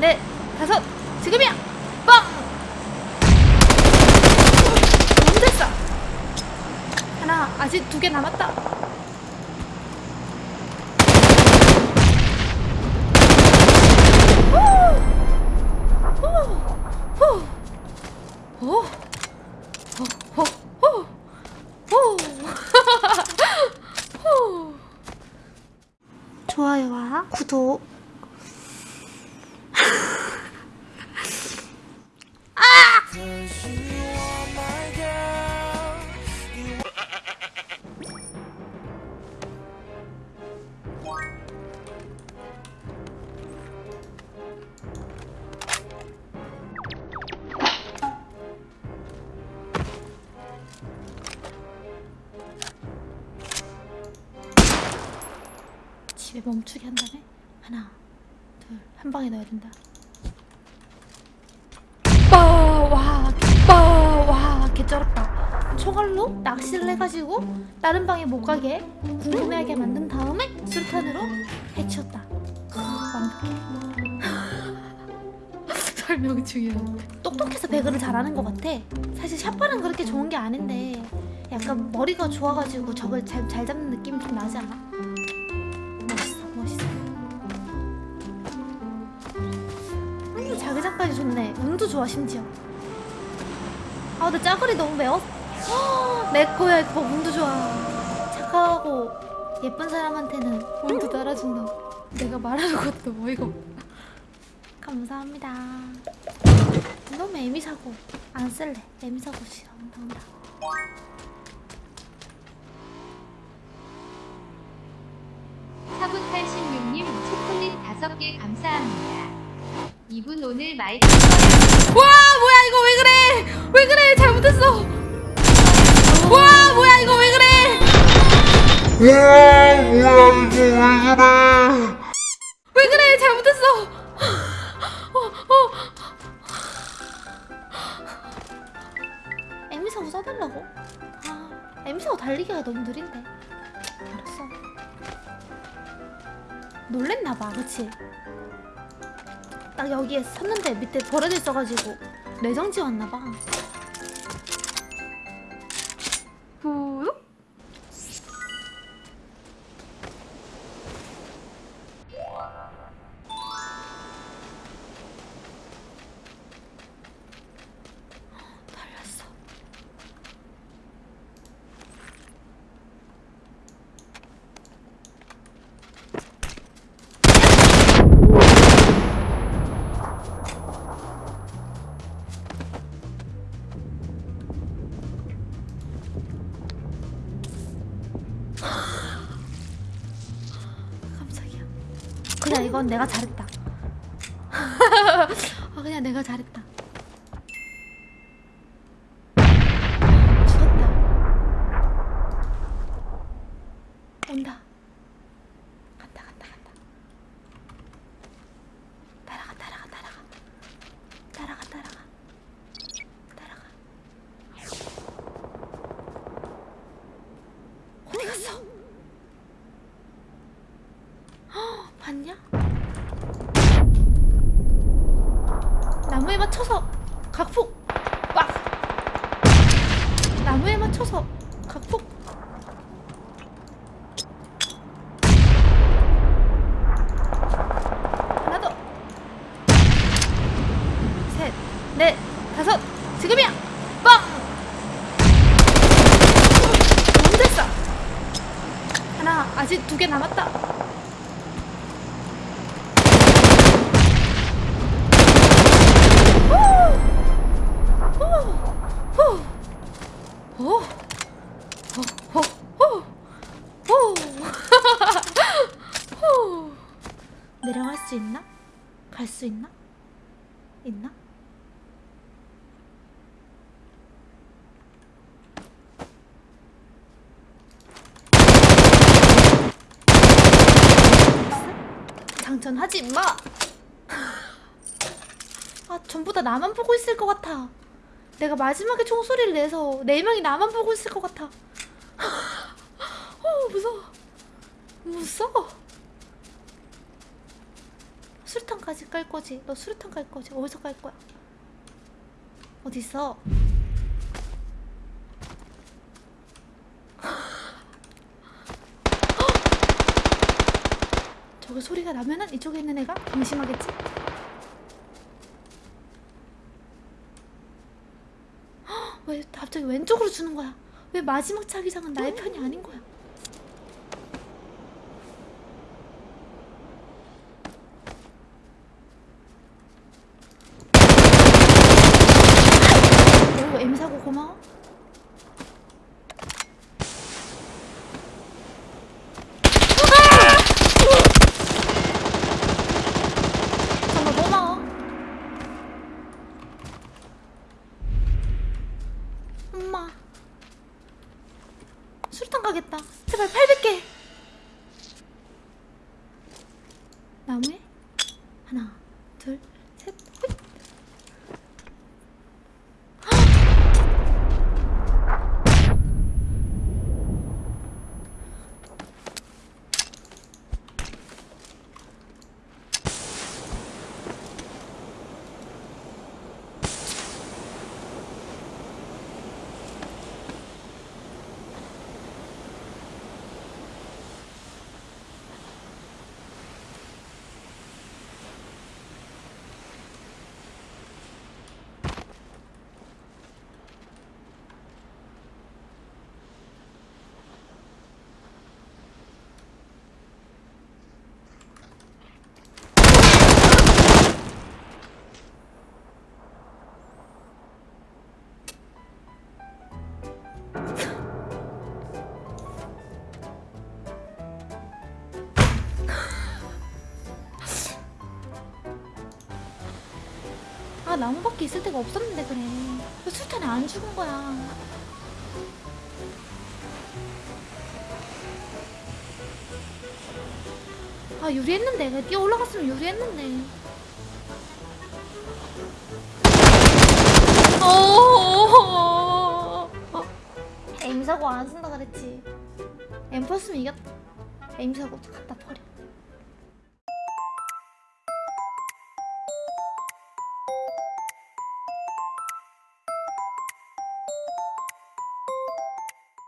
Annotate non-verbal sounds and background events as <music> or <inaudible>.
넷, 다섯, 지금이야! 빵! 너무 됐어! 하나, 아직 두 개 남았다. 좋아요와 구독 집에 멈추게 한 다음에 하나 둘 한 방에 넣어야 된다. 빠와 빠와 개쩔었다. 총알로 낚시를 해가지고 다른 방에 못 가게 궁금해하게 만든 다음에 수류탄으로 해치웠다. 완벽해. <laughs> 설명 중이야. 똑똑해서 배그를 잘하는 것 같아. 사실 샷발은 그렇게 좋은 게 아닌데 약간 머리가 좋아가지고 적을 잘, 잘 잡는 느낌이 좀 나지 않아? 좋네. 운도 좋아 심지어. 아 근데 짜글이 너무 매워? 허, 내 거야 이거 운도 좋아. 착하고 예쁜 사람한테는 운도 따라준다 내가 말하는 것도 어이가 없다 감사합니다. 너무 애미 사고. 안 쓸래. 애미 사고 싫어. 온다 온다. 사분 86님 초콜릿 5개 감사합니다. 이분 오늘 마이크 와 뭐야 이거 왜 그래? 왜 그래? 잘못했어. 와 뭐야 이거 왜 그래? 와 뭐야 이거 왜 그래? 왜 그래? 잘못했어. 어, 어. 에미사고 써달라고? 아 에미사고 달리기가 너무 느린데. 알았어. 놀랬나봐 그치? 딱 여기에 섰는데 밑에 버려져 있어가지고 내정지 왔나봐 그냥 이건 내가 잘했다. <laughs> 아 그냥 내가 잘했다. 죽었다. 온다. 간다 간다 간다. 따라가 따라가 따라가. 따라가 따라가. 따라가. 어디 갔어? 헉, 봤냐? 나무에 맞춰서 각폭 빡 나무에 맞춰서 각폭. 하나 더셋넷 다섯. 지금이야. 빵 너무 됐어. 하나 아직 두 개 남았다 있나? 장전하지 마! <laughs> 아 전부 다 나만 보고 있을 것 같아 내가 마지막에 총소리를 내서 네 명이 나만 보고 있을 것 같아 <laughs> 어 무서워 무서워 수류탄까지 깔 거지. 너 수류탄 깔 거지. 어디서 깔 거야? 어디 있어? 저기 소리가 나면은 이쪽에 있는 애가 방심하겠지? 헉, <gasps> 왜 갑자기 왼쪽으로 주는 거야? 왜 마지막 자기장은 나의 편이 아닌 거야? 오, M 사고 고마워. 정말 고마워. 엄마. 수류탄 가겠다. 제발 800개. 나무에 하나, 둘, 아 나무밖에 있을 데가 없었는데 그래. 왜 술탄에 안 죽은 거야. 아 유리했는데. 그냥 뛰어 올라갔으면 유리했는데. 어 M 사고 안 쓴다 그랬지. M 펄스면 이겼다 M 사고 갖다 버려